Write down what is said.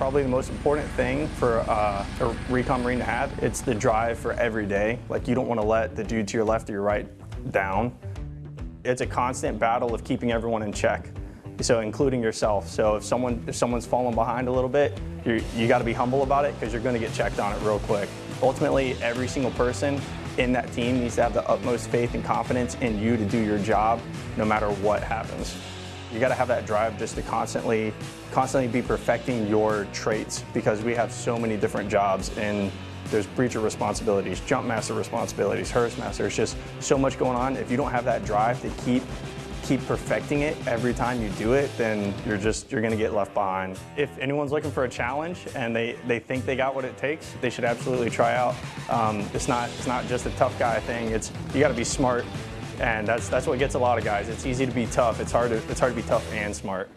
probably the most important thing for uh, a recon marine to have. It's the drive for every day. Like you don't want to let the dude to your left or your right down. It's a constant battle of keeping everyone in check. So including yourself. So if someone if someone's falling behind a little bit, you you got to be humble about it because you're going to get checked on it real quick. Ultimately, every single person in that team needs to have the utmost faith and confidence in you to do your job no matter what happens. You got to have that drive just to constantly, constantly be perfecting your traits because we have so many different jobs and there's breacher responsibilities, jump master responsibilities, HRST master. It's just so much going on. If you don't have that drive to keep keep perfecting it every time you do it, then you're just, you're gonna get left behind. If anyone's looking for a challenge and they, they think they got what it takes, they should absolutely try out. Um, it's, not, it's not just a tough guy thing, it's, you gotta be smart and that's, that's what gets a lot of guys. It's easy to be tough. It's hard to, it's hard to be tough and smart.